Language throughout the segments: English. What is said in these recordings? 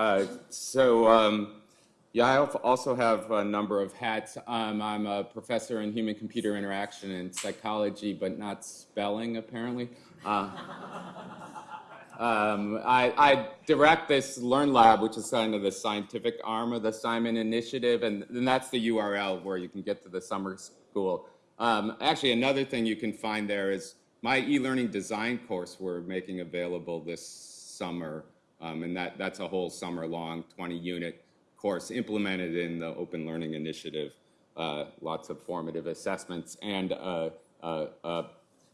Uh, so, um, yeah, I also have a number of hats. Um, I'm a professor in human computer interaction and psychology, but not spelling, apparently. Uh, um, I, I, direct this Learn Lab, which is kind of the scientific arm of the Simon Initiative, and, and that's the URL where you can get to the summer school. Um, actually, another thing you can find there is my e-learning design course we're making available this summer, um, and that, that's a whole summer-long 20-unit course implemented in the Open Learning Initiative. Uh, lots of formative assessments and a, a, a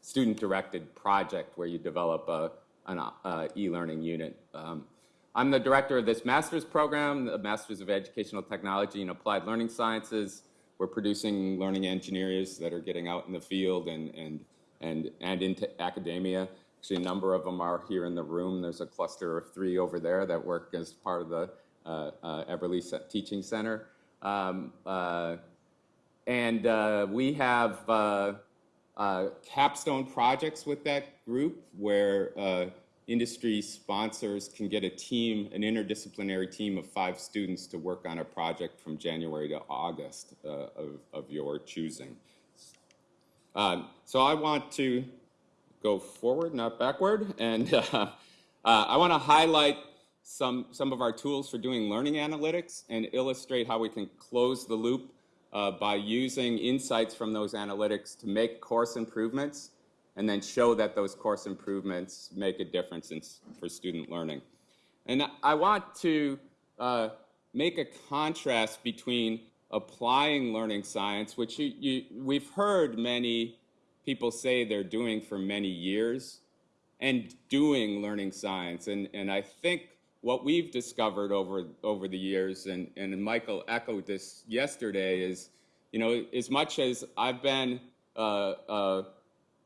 student-directed project where you develop a, an uh, e-learning unit. Um, I'm the director of this master's program, the Masters of Educational Technology and Applied Learning Sciences. We're producing learning engineers that are getting out in the field and, and, and, and into academia. Actually, a number of them are here in the room. There's a cluster of three over there that work as part of the uh, uh, Eberly Teaching Center. Um, uh, and uh, we have uh, uh, capstone projects with that group where industry sponsors can get a team, an interdisciplinary team of five students to work on a project from January to August of, of, your choosing. so I want to go forward, not backward, and I want to highlight some, some of our tools for doing learning analytics and illustrate how we can close the loop uh, by using insights from those analytics to make course improvements and then show that those course improvements make a difference in, for student learning. And I want to uh, make a contrast between applying learning science, which you, you, we've heard many people say they're doing for many years, and doing learning science. And, and I think what we've discovered over, over the years, and, and Michael echoed this yesterday, is, you know, as much as I've been uh,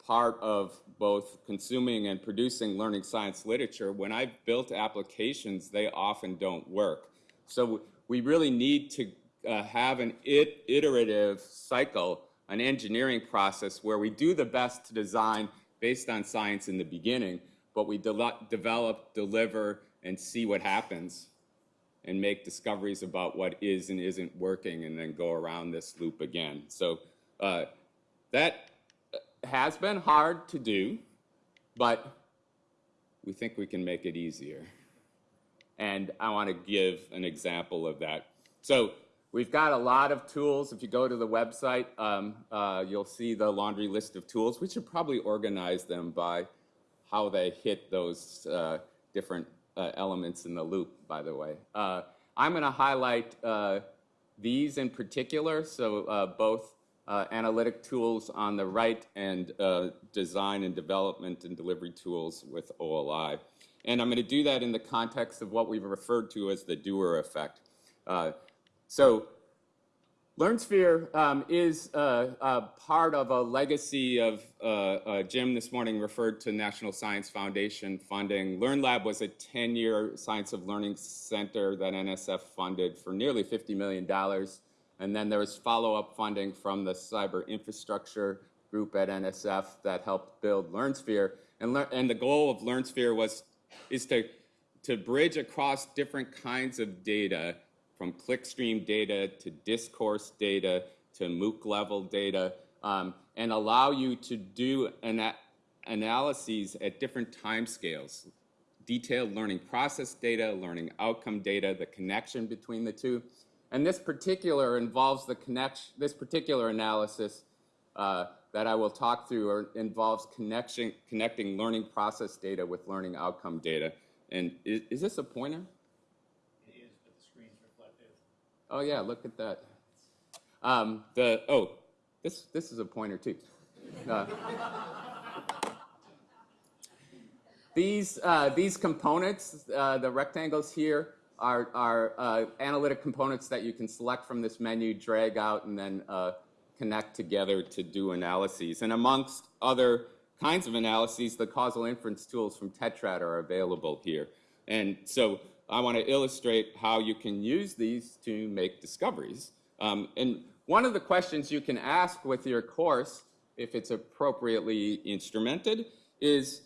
part of both consuming and producing learning science literature, when I've built applications, they often don't work. So we really need to uh, have an it iterative cycle, an engineering process where we do the best to design based on science in the beginning, but we de develop, deliver, and see what happens and make discoveries about what is and isn't working and then go around this loop again. So uh, that has been hard to do, but we think we can make it easier. And I want to give an example of that. So we've got a lot of tools. If you go to the website, um, uh, you'll see the laundry list of tools. We should probably organize them by how they hit those uh, different uh, elements in the loop, by the way. Uh, I'm going to highlight uh, these in particular, so uh, both uh, analytic tools on the right and uh, design and development and delivery tools with OLI. And I'm going to do that in the context of what we've referred to as the doer effect. So LearnSphere um, is uh, uh, part of a legacy of, uh, uh, Jim this morning referred to National Science Foundation funding. LearnLab was a 10-year science of learning center that NSF funded for nearly $50 million. And then there was follow-up funding from the cyber infrastructure group at NSF that helped build LearnSphere. And, le and the goal of LearnSphere was, is to, to bridge across different kinds of data from clickstream data to discourse data to MOOC level data um, and allow you to do an analyses at different time scales. Detailed learning process data, learning outcome data, the connection between the two. And this particular involves the connection, this particular analysis uh, that I will talk through involves connection, connecting learning process data with learning outcome data. And is, is this a pointer? Oh yeah, look at that. Um, the oh, this this is a pointer too. Uh, these uh, these components, uh, the rectangles here, are are uh, analytic components that you can select from this menu, drag out, and then uh, connect together to do analyses. And amongst other kinds of analyses, the causal inference tools from Tetrad are available here. And so I want to illustrate how you can use these to make discoveries. Um, and one of the questions you can ask with your course, if it's appropriately instrumented, is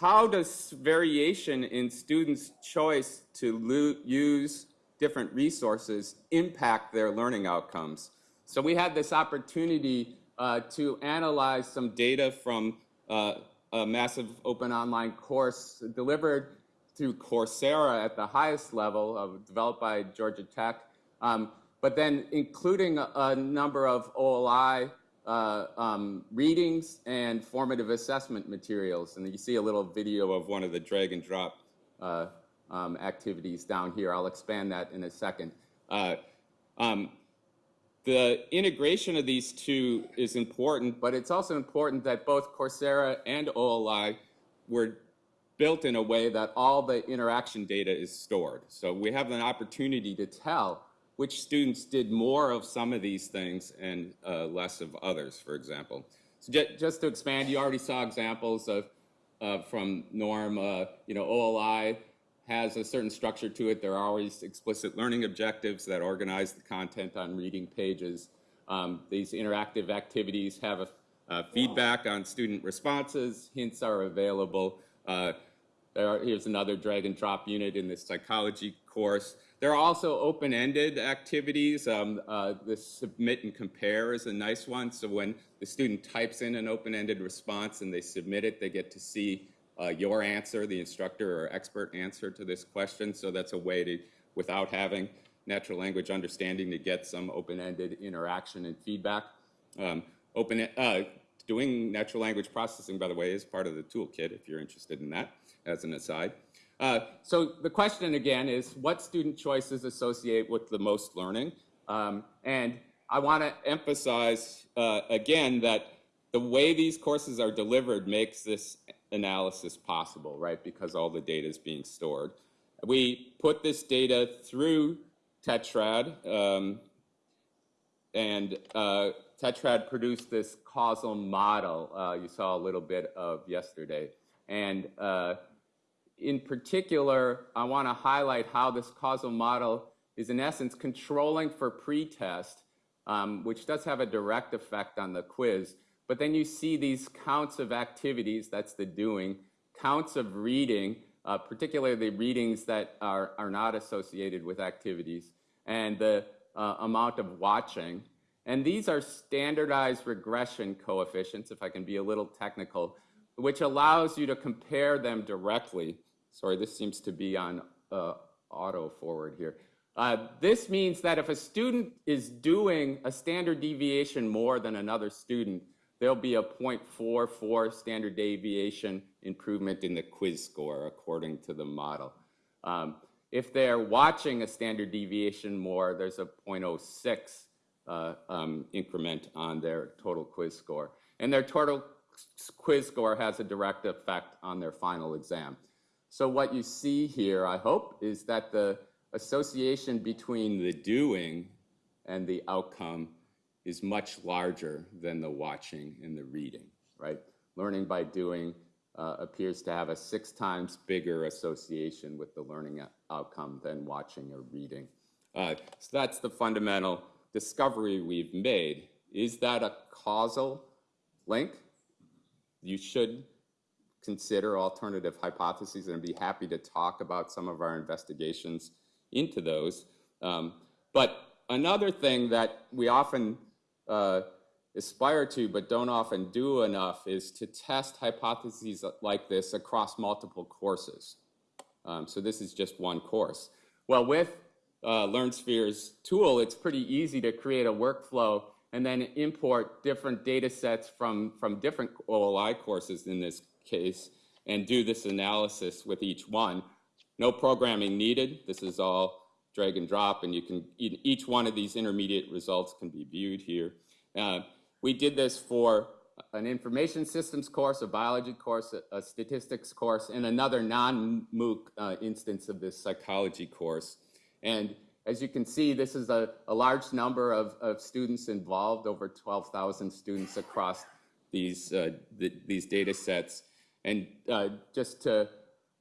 how does variation in students' choice to use different resources impact their learning outcomes? So we had this opportunity uh, to analyze some data from uh, a massive open online course delivered through Coursera at the highest level, of, developed by Georgia Tech, um, but then including a, a number of OLI uh, um, readings and formative assessment materials. And you see a little video of one of the drag and drop uh, um, activities down here. I'll expand that in a second. Uh, um, the integration of these two is important, but it's also important that both Coursera and OLI were built in a way that all the interaction data is stored. So we have an opportunity to tell which students did more of some of these things and uh, less of others, for example. So just to expand, you already saw examples of uh, from Norm, uh, you know, OLI has a certain structure to it. There are always explicit learning objectives that organize the content on reading pages. Um, these interactive activities have a, uh, feedback on student responses. Hints are available. Uh, are, here's another drag and drop unit in this psychology course. There are also open-ended activities. Um, uh, the submit and compare is a nice one. So when the student types in an open-ended response and they submit it, they get to see uh, your answer, the instructor or expert answer to this question. So that's a way to, without having natural language understanding, to get some open-ended interaction and feedback. Um, open, uh, doing natural language processing, by the way, is part of the toolkit if you're interested in that, as an aside. Uh, so the question again is, what student choices associate with the most learning? Um, and I want to emphasize uh, again that the way these courses are delivered makes this analysis possible, right? Because all the data is being stored. We put this data through Tetrad, um, and uh, Tetrad produced this causal model uh, you saw a little bit of yesterday. And uh, in particular, I want to highlight how this causal model is in essence controlling for pretest, um, which does have a direct effect on the quiz. But then you see these counts of activities, that's the doing, counts of reading, uh, particularly readings that are, are not associated with activities, and the uh, amount of watching. And these are standardized regression coefficients, if I can be a little technical, which allows you to compare them directly. Sorry, this seems to be on uh, auto forward here. Uh, this means that if a student is doing a standard deviation more than another student, there'll be a 0.44 standard deviation improvement in the quiz score according to the model. Um, if they're watching a standard deviation more, there's a 0.06 uh, um, increment on their total quiz score. And their total quiz score has a direct effect on their final exam. So what you see here, I hope, is that the association between the doing and the outcome is much larger than the watching and the reading, right? Learning by doing uh, appears to have a six times bigger association with the learning outcome than watching or reading. Uh, so that's the fundamental discovery we've made. Is that a causal link? You should consider alternative hypotheses and be happy to talk about some of our investigations into those. Um, but another thing that we often uh, aspire to but don't often do enough is to test hypotheses like this across multiple courses. Um, so this is just one course. Well, with uh, LearnSphere's tool, it's pretty easy to create a workflow and then import different data sets from, from different OLI courses in this case and do this analysis with each one. No programming needed. This is all drag and drop, and you can each one of these intermediate results can be viewed here. Uh, we did this for an information systems course, a biology course, a, a statistics course, and another non-MOOC uh, instance of this psychology course. And as you can see, this is a, a large number of, of, students involved, over 12,000 students across these, uh, the, these data sets. And uh, just to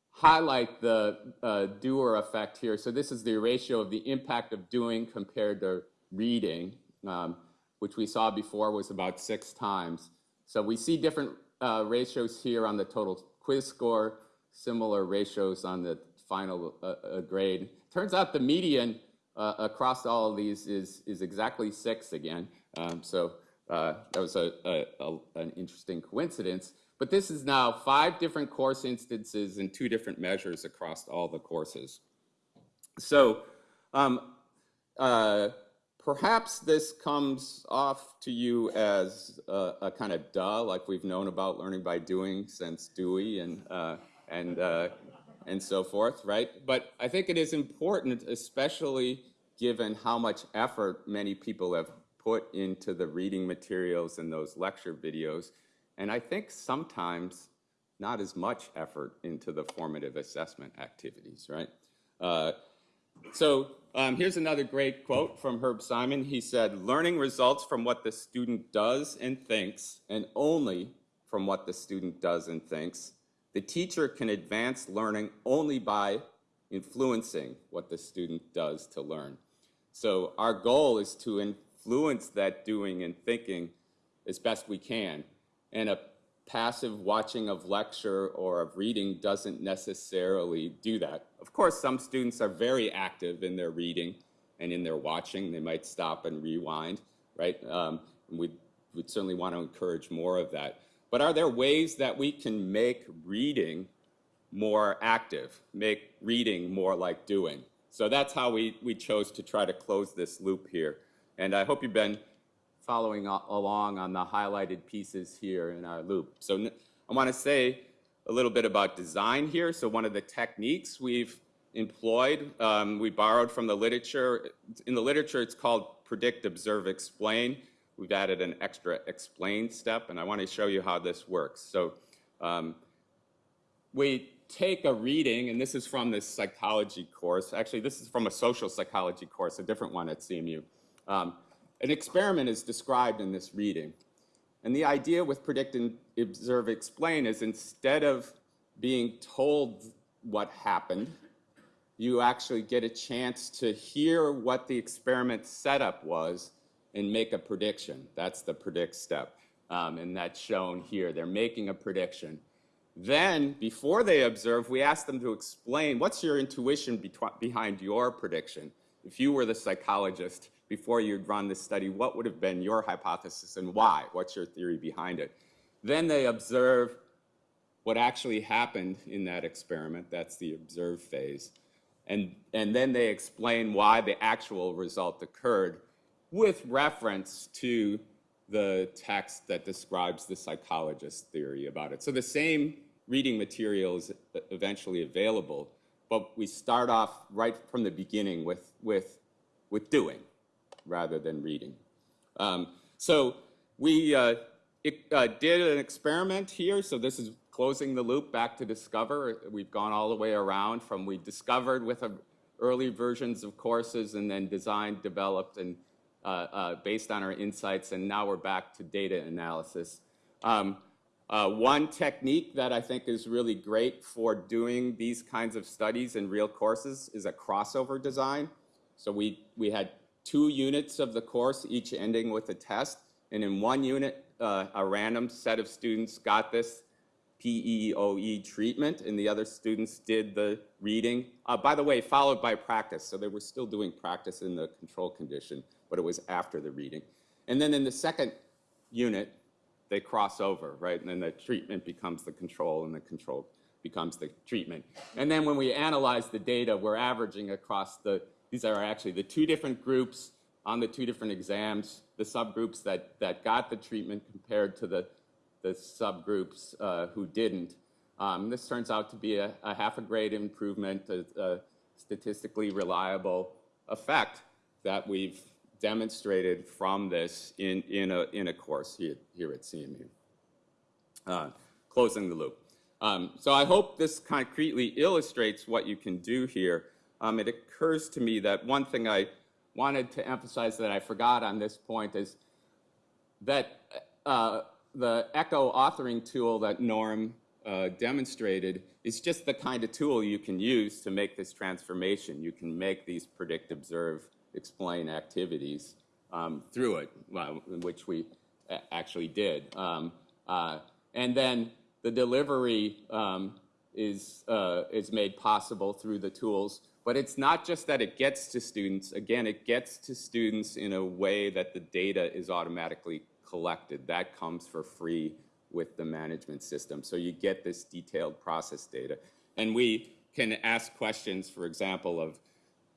highlight the uh, doer effect here. So this is the ratio of the impact of doing compared to reading, um, which we saw before was about six times. So we see different uh, ratios here on the total quiz score, similar ratios on the final uh, uh, grade. Turns out the median uh, across all of these is, is exactly six again. Um, so uh, that was a, a, a, an interesting coincidence. But this is now five different course instances and two different measures across all the courses. So um, uh, perhaps this comes off to you as a, a, kind of duh, like we've known about learning by doing since Dewey and, uh, and, uh, and so forth, right? But I think it is important, especially given how much effort many people have put into the reading materials and those lecture videos, and I think sometimes not as much effort into the formative assessment activities, right? Uh, so um, here's another great quote from Herb Simon. He said, learning results from what the student does and thinks, and only from what the student does and thinks. The teacher can advance learning only by influencing what the student does to learn. So our goal is to influence that doing and thinking as best we can. And a passive watching of lecture or of reading doesn't necessarily do that. Of course, some students are very active in their reading and in their watching. They might stop and rewind, right? Um, we'd, we'd certainly want to encourage more of that. But are there ways that we can make reading more active, make reading more like doing? So that's how we, we chose to try to close this loop here. And I hope you've been following along on the highlighted pieces here in our loop. So I want to say a little bit about design here. So one of the techniques we've employed, um, we borrowed from the literature. In the literature, it's called predict, observe, explain. We've added an extra explain step, and I want to show you how this works. So um, we take a reading, and this is from this psychology course. Actually, this is from a social psychology course, a different one at CMU. Um, an experiment is described in this reading. And the idea with predict and observe explain is instead of being told what happened, you actually get a chance to hear what the experiment setup was and make a prediction. That's the predict step. Um, and that's shown here. They're making a prediction. Then, before they observe, we ask them to explain what's your intuition behind your prediction. If you were the psychologist, before you'd run this study, what would have been your hypothesis and why? What's your theory behind it? Then they observe what actually happened in that experiment. That's the observe phase. And, and then they explain why the actual result occurred with reference to the text that describes the psychologist's theory about it. So the same reading material is eventually available, but we start off right from the beginning with, with, with doing rather than reading. Um, so we uh, it, uh, did an experiment here. So this is closing the loop back to Discover. We've gone all the way around from we discovered with a, early versions of courses and then designed, developed, and based on our insights, and now we're back to data analysis. Um, uh, one technique that I think is really great for doing these kinds of studies in real courses is a crossover design. So we, we had two units of the course, each ending with a test. And in one unit, uh, a random set of students got this PEOE treatment, and the other students did the reading. Uh, by the way, followed by practice. So they were still doing practice in the control condition, but it was after the reading. And then in the second unit, they cross over, right? And then the treatment becomes the control, and the control becomes the treatment. And then when we analyze the data, we're averaging across the these are actually the two different groups on the two different exams, the subgroups that, that got the treatment compared to the, the subgroups uh, who didn't. Um, this turns out to be a, a half a grade improvement, a, a, statistically reliable effect that we've demonstrated from this in, in, a, in a course here, here at CMU. Uh, closing the loop. Um, so I hope this concretely illustrates what you can do here um, it occurs to me that one thing I wanted to emphasize that I forgot on this point is that uh, the ECHO authoring tool that Norm uh, demonstrated is just the kind of tool you can use to make this transformation. You can make these predict, observe, explain activities um, through it, which we actually did. Um, uh, and then the delivery um, is, uh, is made possible through the tools. But it's not just that it gets to students. Again, it gets to students in a way that the data is automatically collected. That comes for free with the management system. So you get this detailed process data. And we can ask questions, for example, of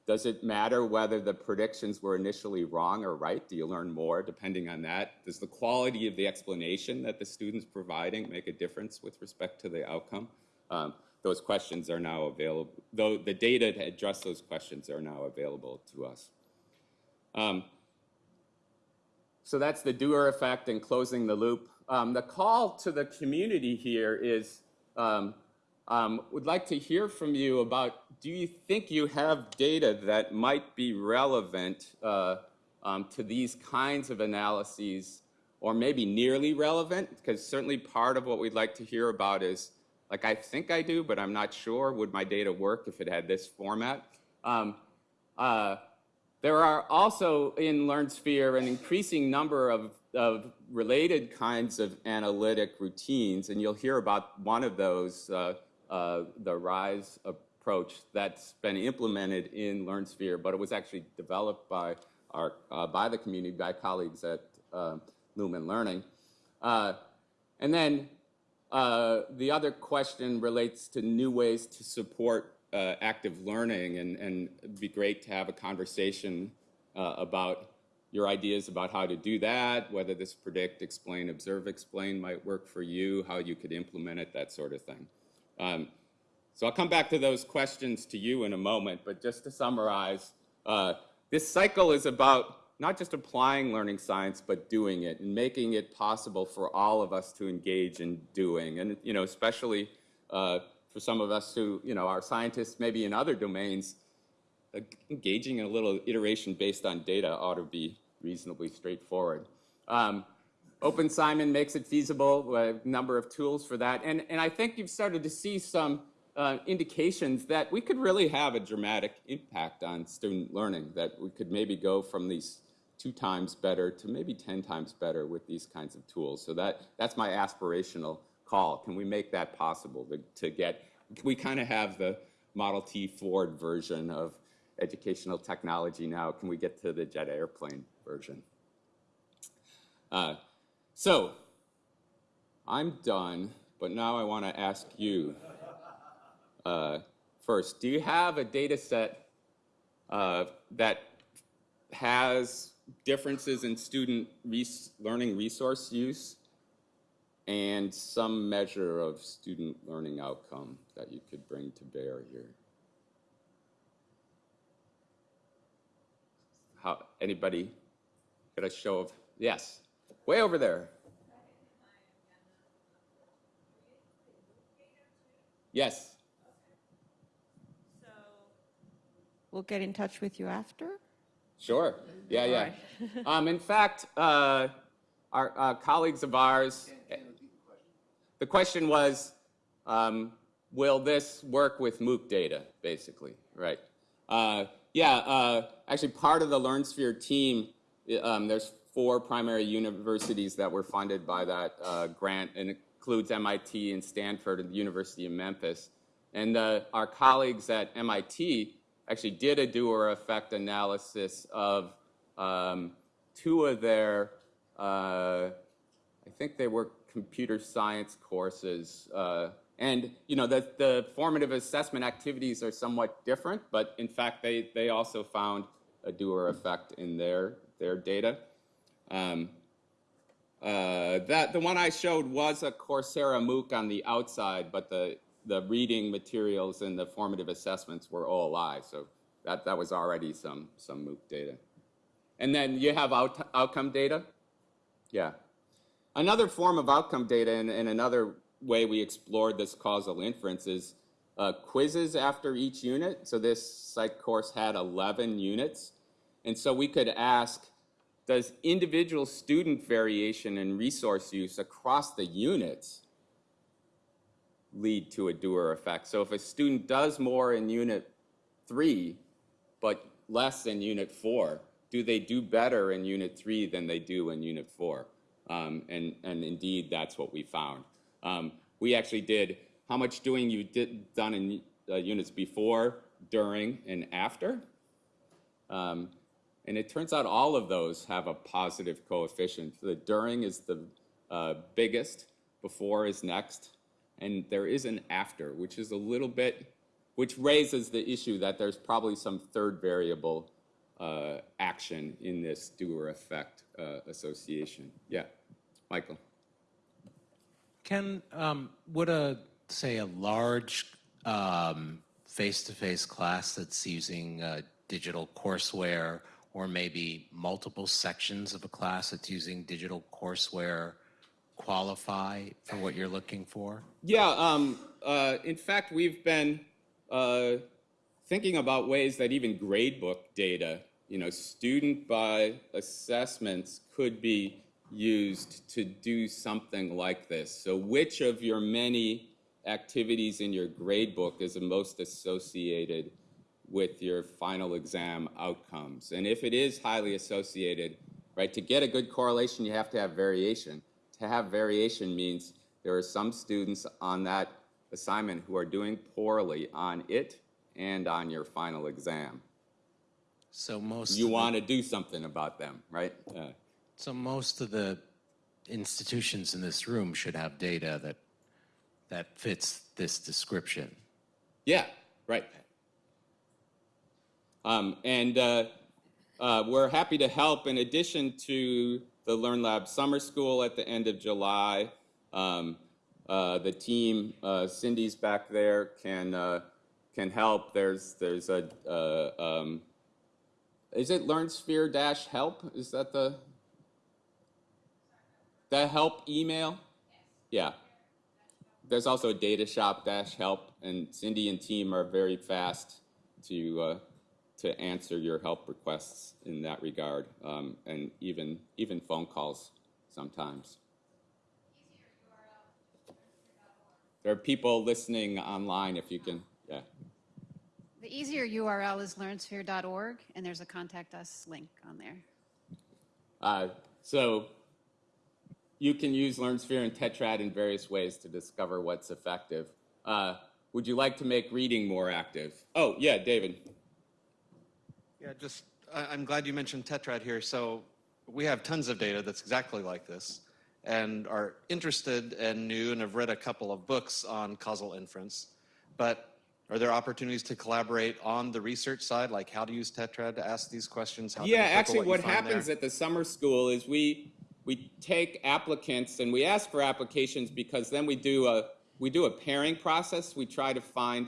does it matter whether the predictions were initially wrong or right? Do you learn more depending on that? Does the quality of the explanation that the student's providing make a difference with respect to the outcome? Um, those questions are now available, though the data to address those questions are now available to us. Um, so that's the doer effect and closing the loop. Um, the call to the community here is, um, um, would like to hear from you about, do you think you have data that might be relevant uh, um, to these kinds of analyses or maybe nearly relevant? Because certainly part of what we'd like to hear about is, like I think I do, but I'm not sure, would my data work if it had this format? Um, uh, there are also in LearnSphere an increasing number of, of related kinds of analytic routines, and you'll hear about one of those, uh, uh, the RISE approach that's been implemented in LearnSphere, but it was actually developed by, our, uh, by the community, by colleagues at uh, Lumen Learning. Uh, and then the other question relates to new ways to support active learning, and, and it'd be great to have a conversation about your ideas about how to do that, whether this predict, explain, observe, explain might work for you, how you could implement it, that sort of thing. Um, so I'll come back to those questions to you in a moment, but just to summarize, uh, this cycle is about not just applying learning science, but doing it and making it possible for all of us to engage in doing. And, you know, especially uh, for some of us who, you know, are scientists maybe in other domains, uh, engaging in a little iteration based on data ought to be reasonably straightforward. Um, Open Simon makes it feasible, a number of tools for that. And, and I think you've started to see some uh, indications that we could really have a dramatic impact on student learning, that we could maybe go from these two times better to maybe 10 times better with these kinds of tools. So that, that's my aspirational call. Can we make that possible to, to get, we kind of have the Model T Ford version of educational technology now. Can we get to the jet airplane version? Uh, so, I'm done, but now I want to ask you uh, first, do you have a data set uh, that has differences in student res learning resource use and some measure of student learning outcome that you could bring to bear here. How, anybody got a show of, yes, way over there. Yes. So we'll get in touch with you after? Sure. Yeah, yeah. right. um, in fact, uh, our uh, colleagues of ours, the question was, um, will this work with MOOC data, basically, right? Uh, yeah, uh, actually part of the LearnSphere team, um, there's four primary universities that were funded by that uh, grant, and includes MIT and Stanford and the University of Memphis. And uh, our colleagues at MIT actually did a doer effect analysis of um, two of their, uh, I think they were computer science courses. Uh, and you know, the, the formative assessment activities are somewhat different, but in fact, they, they also found a doer effect in their, their data. Um, uh, that the one I showed was a Coursera MOOC on the outside, but the the reading materials and the formative assessments were OLI, so that that was already some some MOOC data. And then you have out, outcome data. Yeah, another form of outcome data, and, and another way we explored this causal inference is uh, quizzes after each unit. So this psych course had 11 units, and so we could ask does individual student variation in resource use across the units lead to a doer effect? So if a student does more in unit three, but less in unit four, do they do better in unit three than they do in unit four? Um, and, and indeed, that's what we found. Um, we actually did how much doing you did done in uh, units before, during, and after. Um, and it turns out all of those have a positive coefficient. The during is the uh, biggest, before is next, and there is an after, which is a little bit, which raises the issue that there's probably some third variable uh, action in this doer effect uh, association. Yeah, Michael. Can, um, would a, say, a large um, face-to-face class that's using uh, digital courseware, or maybe multiple sections of a class that's using digital courseware, qualify for what you're looking for? Yeah, um, uh, in fact, we've been uh, thinking about ways that even gradebook data, you know, student by assessments could be used to do something like this. So which of your many activities in your gradebook is the most associated with your final exam outcomes? And if it is highly associated, right, to get a good correlation, you have to have variation. To have variation means there are some students on that assignment who are doing poorly on it and on your final exam. So most, You the- want to do something about them, right? Uh, so most of the institutions in this room should have data that, that fits this description. Yeah, right. Um, and uh, uh, we're happy to help in addition to the Learn Lab Summer School at the end of July. Um, uh, the team, uh, Cindy's back there, can uh, can help. There's there's a uh, um, is it LearnSphere dash help? Is that the the help email? Yeah. There's also a data shop dash help, and Cindy and team are very fast to uh, to answer your help requests in that regard, um, and even even phone calls sometimes. There are people listening online if you can, yeah. The easier URL is learnsphere.org, and there's a contact us link on there. Uh, so you can use LearnSphere and Tetrad in various ways to discover what's effective. Uh, would you like to make reading more active? Oh, yeah, David. Yeah, just, I, I'm glad you mentioned Tetrad here. So we have tons of data that's exactly like this and are interested and new and have read a couple of books on causal inference. But are there opportunities to collaborate on the research side, like how to use Tetrad to ask these questions? How Yeah, actually, you what happens there? at the summer school is we we take applicants and we ask for applications because then we do a we do a pairing process. We try to find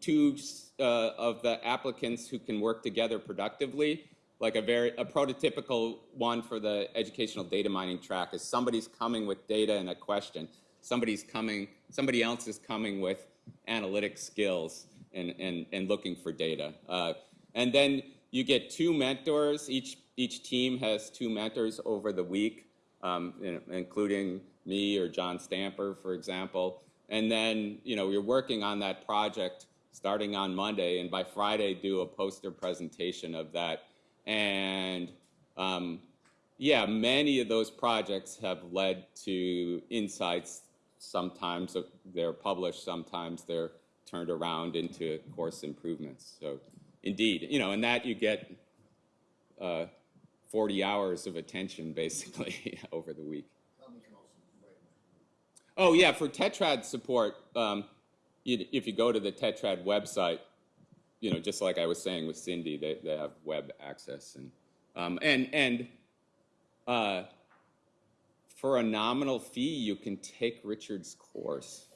two uh, of the applicants who can work together productively. Like a very a prototypical one for the educational data mining track is somebody's coming with data and a question. Somebody's coming. Somebody else is coming with analytic skills and, and, and looking for data. Uh, and then you get two mentors. Each, each team has two mentors over the week, um, including me or John Stamper, for example. And then, you know, you're working on that project starting on Monday, and by Friday, do a poster presentation of that. And um, yeah, many of those projects have led to insights. Sometimes they're published, sometimes they're turned around into course improvements. So, indeed, you know, and that you get uh, 40 hours of attention basically over the week. Oh yeah, for Tetrad support, um, you, if you go to the Tetrad website, you know, just like I was saying with Cindy, they, they have web access and um, and and uh, for a nominal fee, you can take Richard's course.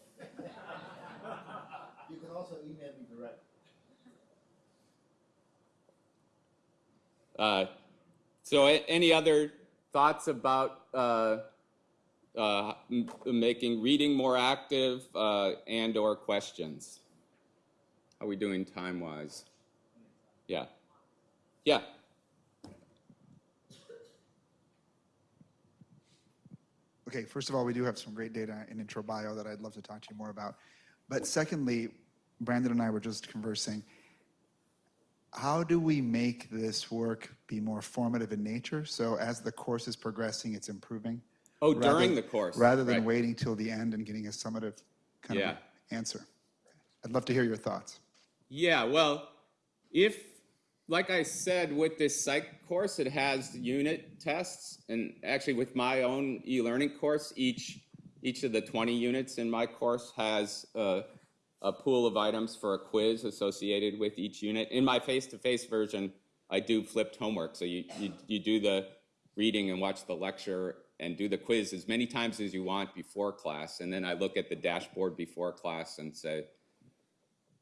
You can also email me direct. Uh, so, any other thoughts about uh, uh, making reading more active uh, and/or questions? How are we doing time-wise? Yeah, yeah. Okay, first of all, we do have some great data in intro bio that I'd love to talk to you more about. But secondly, Brandon and I were just conversing. How do we make this work be more formative in nature? So as the course is progressing, it's improving. Oh, rather- during the course, Rather than right. waiting till the end and getting a summative kind Yeah. of answer. I'd love to hear your thoughts. Yeah, well, if, like I said, with this psych course, it has unit tests. And actually with my own e-learning course, each, each of the 20 units in my course has a, a pool of items for a quiz associated with each unit. In my face-to-face version, I do flipped homework. So you, you, you do the reading and watch the lecture and do the quiz as many times as you want before class. And then I look at the dashboard before class and say,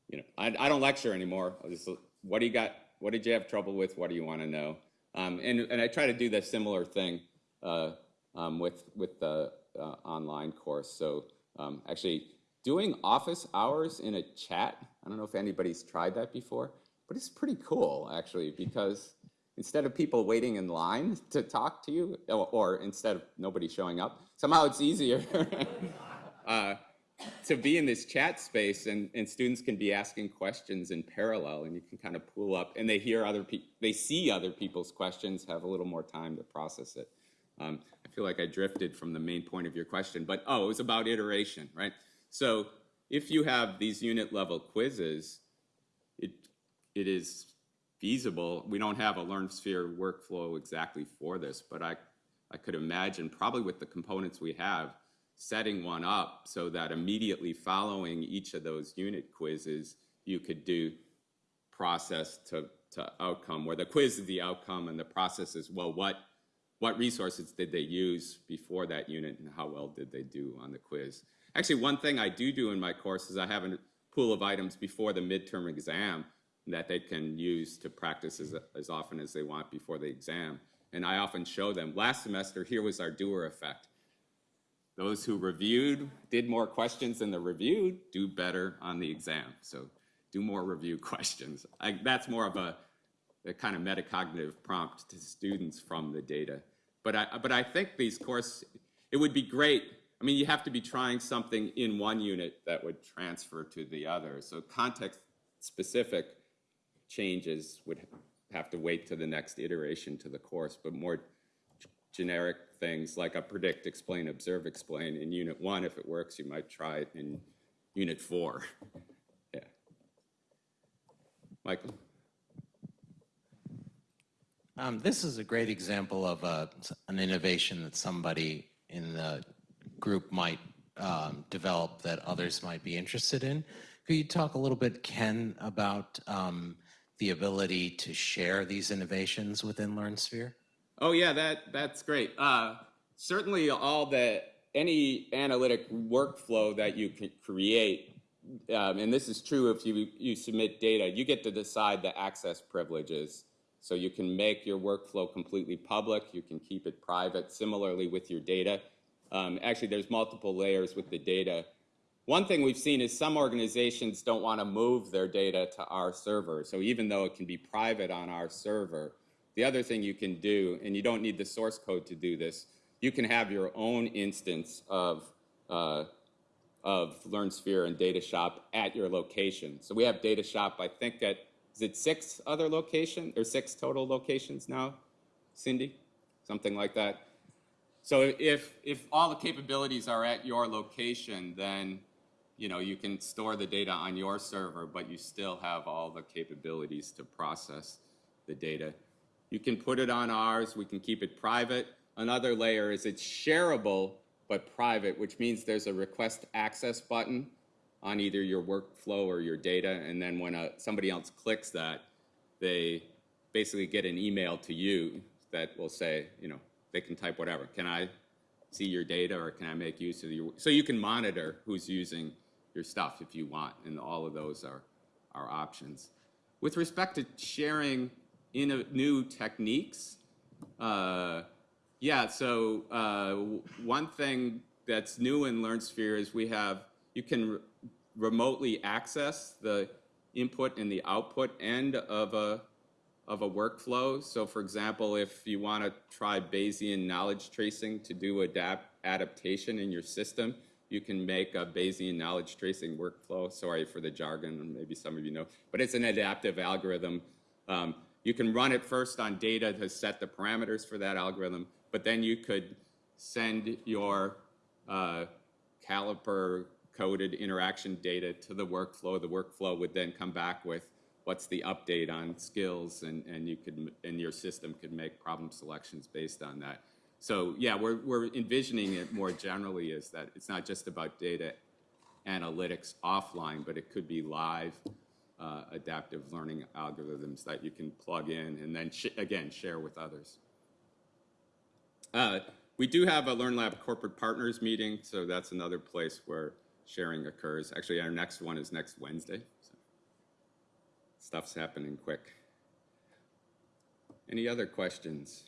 you know, I, I don't lecture anymore. Just, what do you got? What did you have trouble with? What do you want to know? Um, and, and I try to do the similar thing uh, um, with, with the uh, online course. So um, actually doing office hours in a chat, I don't know if anybody's tried that before, but it's pretty cool actually because instead of people waiting in line to talk to you or, or instead of nobody showing up, somehow it's easier uh, to be in this chat space and, and students can be asking questions in parallel and you can kind of pull up and they hear other people, they see other people's questions, have a little more time to process it. Um, I feel like I drifted from the main point of your question, but oh, it was about iteration, right? So if you have these unit level quizzes, it, it is feasible. We don't have a LearnSphere workflow exactly for this, but I, I could imagine probably with the components we have, setting one up so that immediately following each of those unit quizzes, you could do process to, to outcome, where the quiz is the outcome and the process is, well, what, what resources did they use before that unit and how well did they do on the quiz? Actually, one thing I do do in my course is I have a pool of items before the midterm exam that they can use to practice as, as often as they want before the exam. And I often show them, last semester, here was our doer effect. Those who reviewed, did more questions than the reviewed, do better on the exam. So do more review questions. I, that's more of a, a kind of metacognitive prompt to students from the data. But I, but I think these course, it would be great. I mean, you have to be trying something in one unit that would transfer to the other. So context specific changes would have to wait to the next iteration to the course, but more generic things like a predict, explain, observe, explain in unit one. If it works, you might try it in unit four. Yeah. Michael? Um, this is a great example of a, an innovation that somebody in the group might um, develop that others might be interested in. Could you talk a little bit, Ken, about um, the ability to share these innovations within LearnSphere? Oh yeah, that that's great. Uh, certainly, all the any analytic workflow that you can create, um, and this is true if you you submit data, you get to decide the access privileges. So you can make your workflow completely public. You can keep it private. Similarly with your data, um, actually, there's multiple layers with the data. One thing we've seen is some organizations don't want to move their data to our server. So even though it can be private on our server, the other thing you can do, and you don't need the source code to do this, you can have your own instance of, uh, of LearnSphere and DataShop at your location. So we have DataShop, I think at, is it six other locations, or six total locations now, Cindy? Something like that. So if, if all the capabilities are at your location, then you know, you can store the data on your server, but you still have all the capabilities to process the data. You can put it on ours, we can keep it private. Another layer is it's shareable but private, which means there's a request access button on either your workflow or your data, and then when a, somebody else clicks that, they basically get an email to you that will say, you know, they can type whatever. Can I see your data or can I make use of your, so you can monitor who's using your stuff if you want, and all of those are, are options. With respect to sharing in new techniques, uh, yeah, so uh, one thing that's new in LearnSphere is we have, you can re- remotely access the input and the output end of a, of a workflow. So for example, if you want to try Bayesian knowledge tracing to do adapt adaptation in your system, you can make a Bayesian knowledge tracing workflow. Sorry for the jargon, maybe some of you know, but it's an adaptive algorithm. Um, you can run it first on data to set the parameters for that algorithm, but then you could send your uh, caliper coded interaction data to the workflow. The workflow would then come back with what's the update on skills and, and you could, and your system could make problem selections based on that. So yeah, we're, we're envisioning it more generally as that it's not just about data analytics offline, but it could be live uh, adaptive learning algorithms that you can plug in and then, sh- again, share with others. Uh, we do have a LearnLab corporate partners meeting, so that's another place where sharing occurs. Actually, our next one is next Wednesday. So stuff's happening quick. Any other questions?